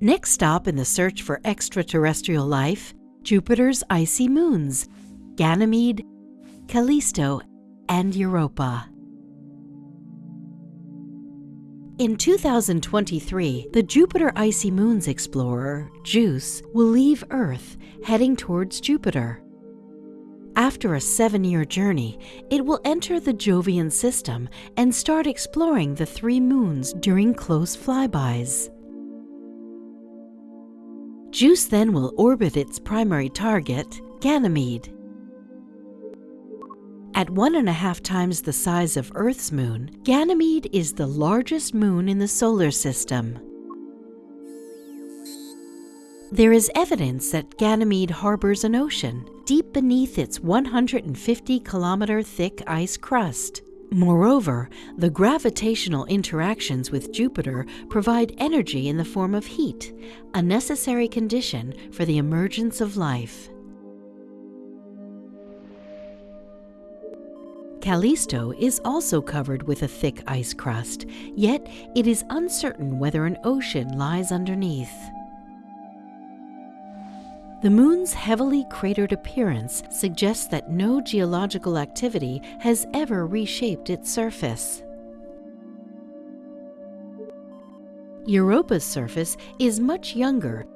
Next stop in the search for extraterrestrial life Jupiter's icy moons, Ganymede, Callisto, and Europa. In 2023, the Jupiter Icy Moons explorer, JUICE, will leave Earth, heading towards Jupiter. After a seven year journey, it will enter the Jovian system and start exploring the three moons during close flybys. JUICE then will orbit its primary target, Ganymede. At one and a half times the size of Earth's moon, Ganymede is the largest moon in the solar system. There is evidence that Ganymede harbors an ocean deep beneath its 150 kilometer thick ice crust. Moreover, the gravitational interactions with Jupiter provide energy in the form of heat, a necessary condition for the emergence of life. Callisto is also covered with a thick ice crust, yet it is uncertain whether an ocean lies underneath. The moon's heavily cratered appearance suggests that no geological activity has ever reshaped its surface. Europa's surface is much younger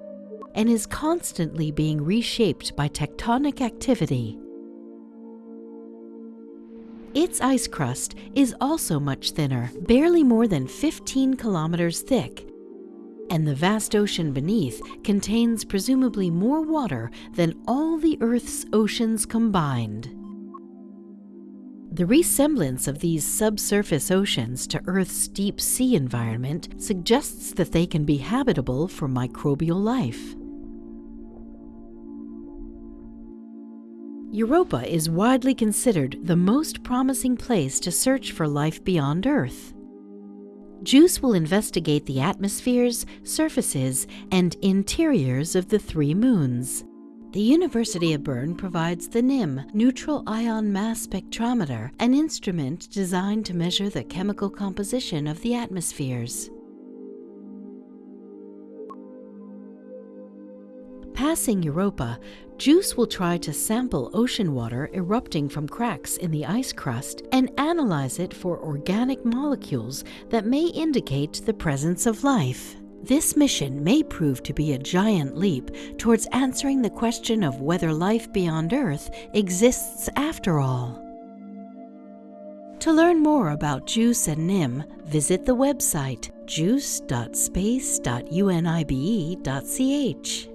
and is constantly being reshaped by tectonic activity. Its ice crust is also much thinner, barely more than 15 kilometers thick, and the vast ocean beneath contains presumably more water than all the Earth's oceans combined. The resemblance of these subsurface oceans to Earth's deep sea environment suggests that they can be habitable for microbial life. Europa is widely considered the most promising place to search for life beyond Earth. JUICE will investigate the atmospheres, surfaces, and interiors of the three moons. The University of Bern provides the NIM, Neutral Ion Mass Spectrometer, an instrument designed to measure the chemical composition of the atmospheres. Passing Europa, JUICE will try to sample ocean water erupting from cracks in the ice crust and analyze it for organic molecules that may indicate the presence of life. This mission may prove to be a giant leap towards answering the question of whether life beyond Earth exists after all. To learn more about JUICE and NIM, visit the website juice.space.unibe.ch.